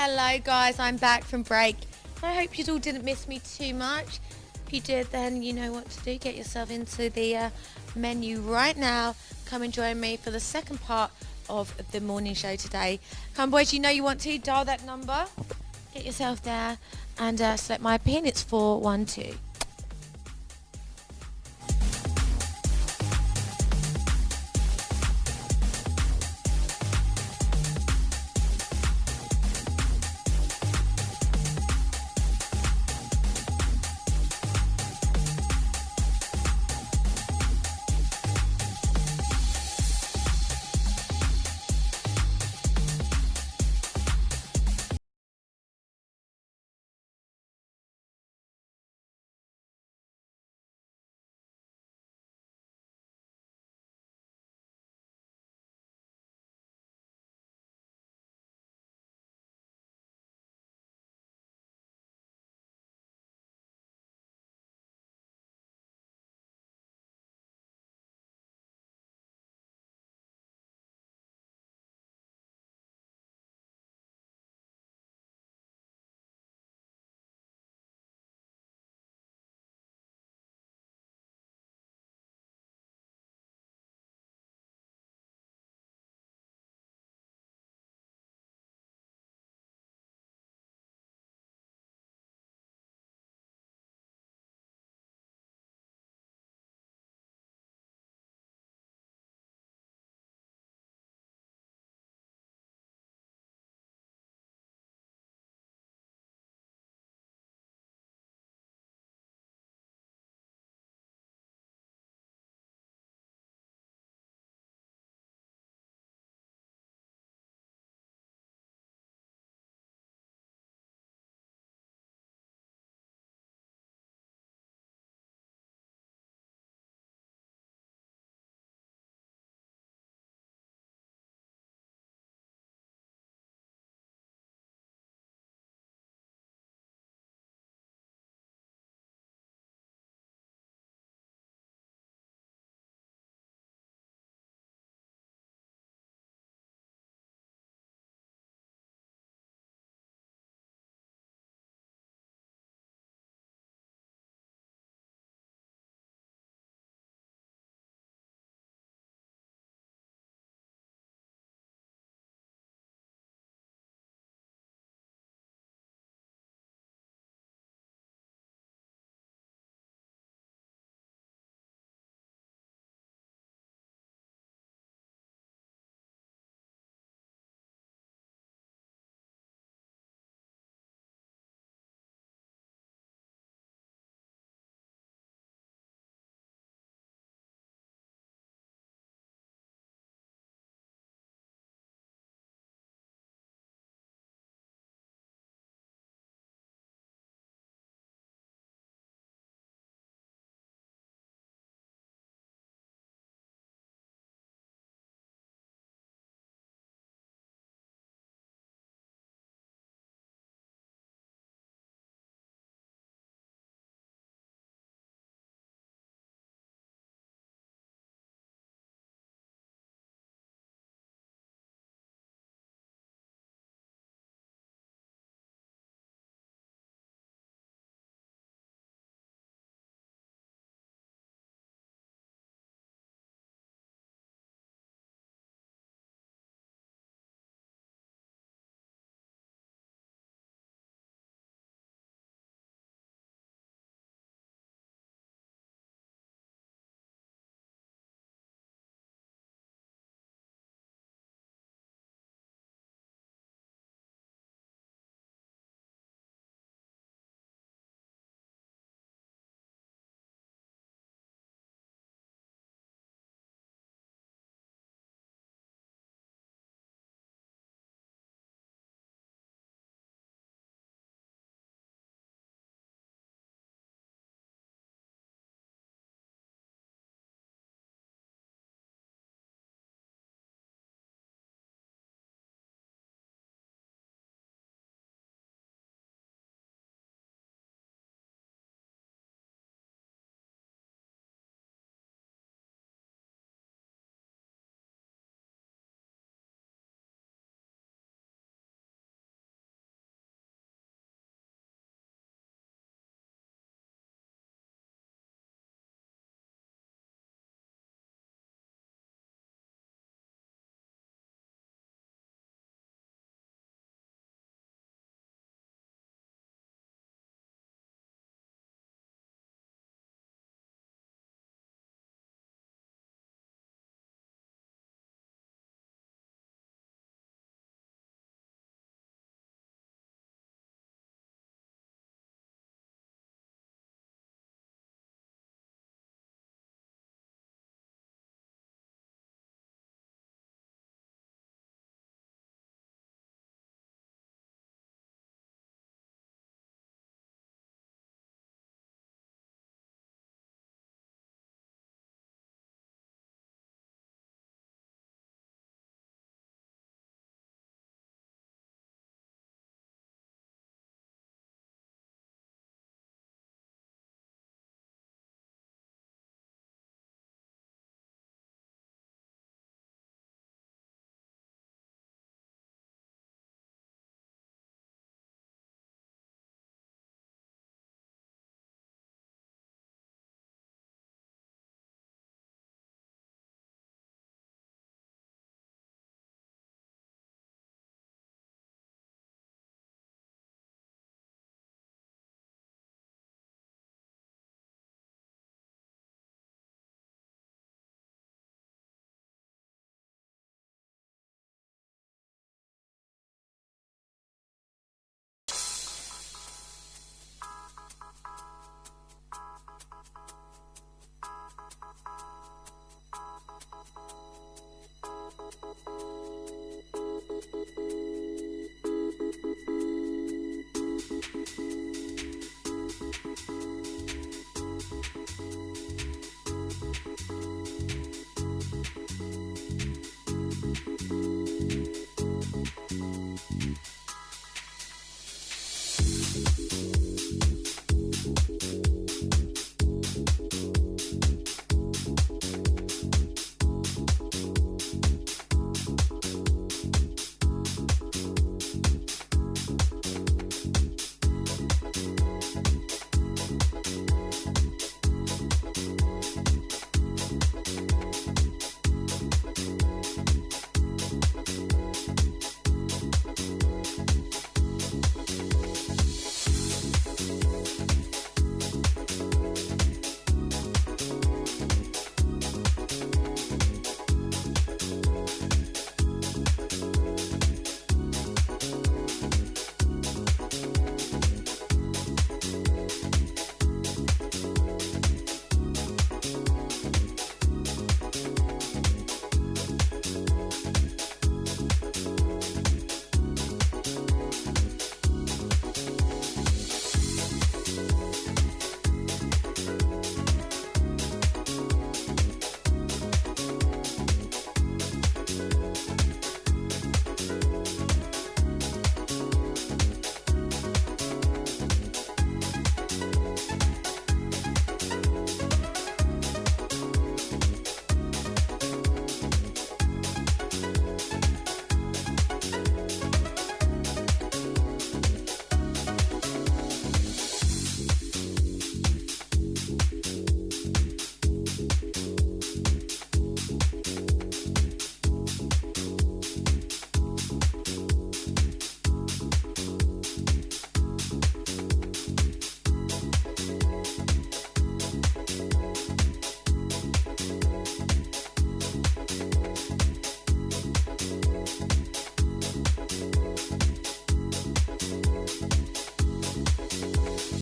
Hello guys, I'm back from break. I hope you all didn't miss me too much. If you did, then you know what to do. Get yourself into the uh, menu right now. Come and join me for the second part of the morning show today. Come boys, you know you want to. Dial that number. Get yourself there and uh, select my pin. It's 412.